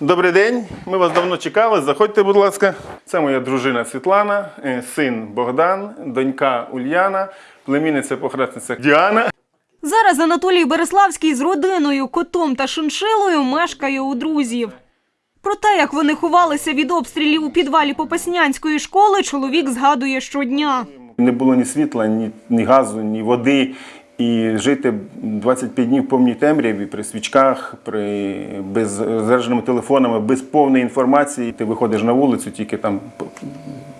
Добрий день, ми вас давно чекали. Заходьте, будь ласка. Це моя дружина Світлана, е, син Богдан, донька Ульяна, племінниця похресниця Діана. Зараз Анатолій Береславський з родиною, котом та шиншилою мешкає у друзів. Про те, як вони ховалися від обстрілів у підвалі Попаснянської школи, чоловік згадує щодня. Не було ні світла, ні, ні газу, ні води. І жити 25 днів в повній темряві при свічках, при без зарядженими телефонами, без повної інформації. Ти виходиш на вулицю, тільки там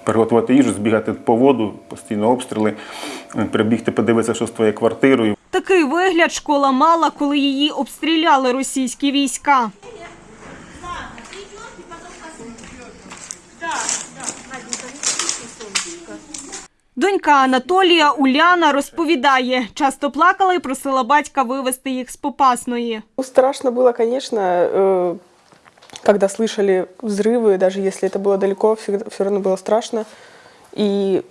приготувати їжу, збігати по воду, постійно обстріли, е, прибігти, подивитися, що з твоєю квартирою. Такий вигляд школа мала, коли її обстріляли російські війська. Донька Анатолія Уляна розповідає, часто плакала і просила батька вивезти їх з Попасної. Ну, Страшно было, конечно, э, когда слышали взрывы, даже если это было далеко, все равно было страшно. И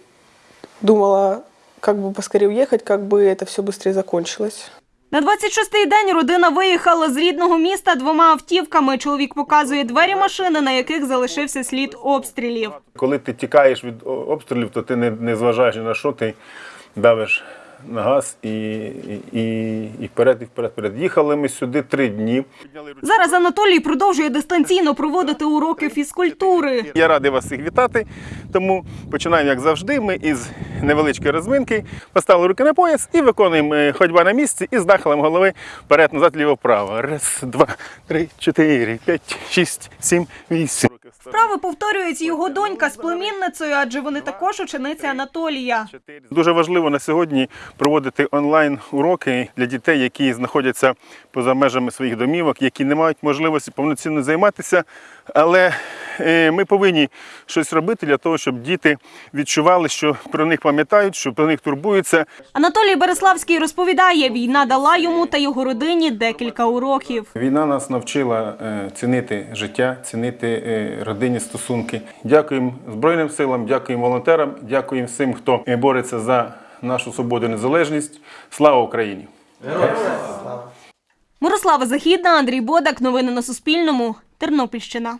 думала, как бы поскорее уехать, как бы это все быстрее закончилось. На 26-й день родина виїхала з рідного міста двома автівками. Чоловік показує двері машини, на яких залишився слід обстрілів. Коли ти тікаєш від обстрілів, то ти не, не зважаєш на що, ти давиш на газ і, і, і, і вперед, і вперед, вперед. Їхали ми сюди три дні. Зараз Анатолій продовжує дистанційно проводити уроки фізкультури. Я радий вас всіх вітати. Тому починаємо, як завжди. Ми із невеличкої розминки поставили руки на пояс і виконуємо е, ходьба на місці із нахилем голови вперед, назад, ліво, вправо. Раз, два, три, чотири, п'ять, шість, сім, вісім. Вправи повторюють його донька з племінницею, адже вони також учениці Анатолія. Дуже важливо на сьогодні проводити онлайн уроки для дітей, які знаходяться поза межами своїх домівок, які не мають можливості повноцінно займатися. Але е, ми повинні щось робити для того, щоб діти відчували, що про них пам'ятають, що про них турбуються. Анатолій Береславський розповідає, війна дала йому та його родині декілька уроків. Війна нас навчила е, цінити життя, цінити е, родинні стосунки. Дякуємо Збройним силам, дякуємо волонтерам, дякуємо всім, хто бореться за нашу свободу і незалежність. Слава Україні! Мирослава Західна, Андрій Бодак. Новини на Суспільному. Тернопільщина.